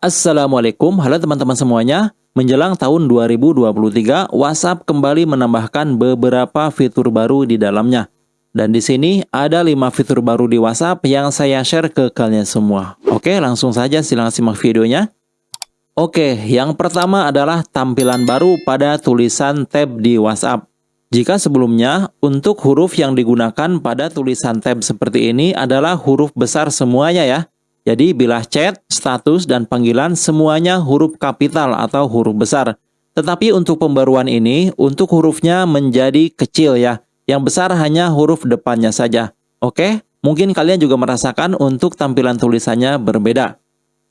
Assalamualaikum, halo teman-teman semuanya. Menjelang tahun 2023, WhatsApp kembali menambahkan beberapa fitur baru di dalamnya. Dan di sini ada 5 fitur baru di WhatsApp yang saya share ke kalian semua. Oke, langsung saja silahkan simak videonya. Oke, yang pertama adalah tampilan baru pada tulisan tab di WhatsApp. Jika sebelumnya, untuk huruf yang digunakan pada tulisan tab seperti ini adalah huruf besar semuanya ya. Jadi bila chat, status, dan panggilan semuanya huruf kapital atau huruf besar. Tetapi untuk pembaruan ini, untuk hurufnya menjadi kecil ya. Yang besar hanya huruf depannya saja. Oke? Mungkin kalian juga merasakan untuk tampilan tulisannya berbeda.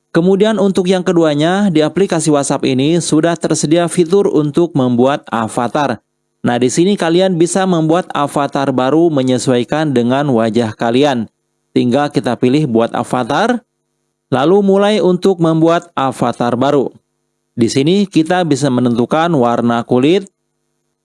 Kemudian untuk yang keduanya, di aplikasi WhatsApp ini sudah tersedia fitur untuk membuat avatar. Nah, di sini kalian bisa membuat avatar baru menyesuaikan dengan wajah kalian. Tinggal kita pilih buat avatar, lalu mulai untuk membuat avatar baru. Di sini kita bisa menentukan warna kulit,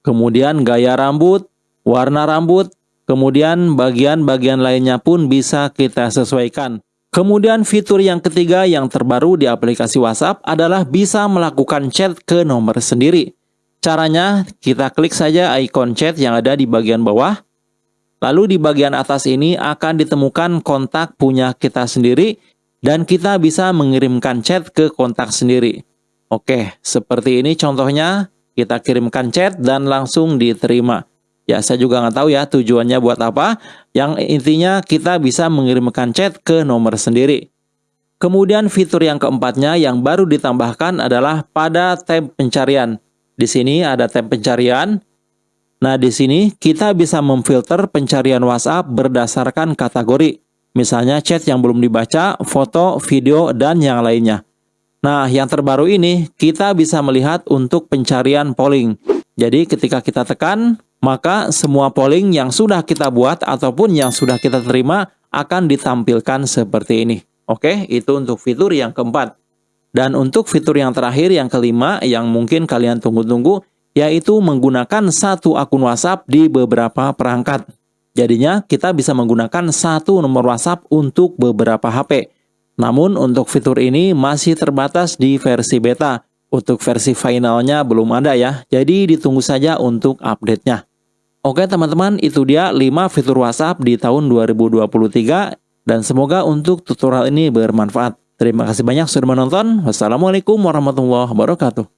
kemudian gaya rambut, warna rambut, kemudian bagian-bagian lainnya pun bisa kita sesuaikan. Kemudian fitur yang ketiga yang terbaru di aplikasi WhatsApp adalah bisa melakukan chat ke nomor sendiri. Caranya, kita klik saja ikon chat yang ada di bagian bawah, Lalu di bagian atas ini akan ditemukan kontak punya kita sendiri dan kita bisa mengirimkan chat ke kontak sendiri. Oke, seperti ini contohnya kita kirimkan chat dan langsung diterima. Ya, saya juga nggak tahu ya tujuannya buat apa. Yang intinya kita bisa mengirimkan chat ke nomor sendiri. Kemudian fitur yang keempatnya yang baru ditambahkan adalah pada tab pencarian. Di sini ada tab pencarian, Nah, di sini kita bisa memfilter pencarian WhatsApp berdasarkan kategori. Misalnya chat yang belum dibaca, foto, video, dan yang lainnya. Nah, yang terbaru ini kita bisa melihat untuk pencarian polling. Jadi ketika kita tekan, maka semua polling yang sudah kita buat ataupun yang sudah kita terima akan ditampilkan seperti ini. Oke, itu untuk fitur yang keempat. Dan untuk fitur yang terakhir, yang kelima, yang mungkin kalian tunggu-tunggu, yaitu menggunakan satu akun WhatsApp di beberapa perangkat. Jadinya kita bisa menggunakan satu nomor WhatsApp untuk beberapa HP. Namun untuk fitur ini masih terbatas di versi beta. Untuk versi finalnya belum ada ya, jadi ditunggu saja untuk update-nya. Oke teman-teman, itu dia 5 fitur WhatsApp di tahun 2023 dan semoga untuk tutorial ini bermanfaat. Terima kasih banyak sudah menonton. Wassalamualaikum warahmatullahi wabarakatuh.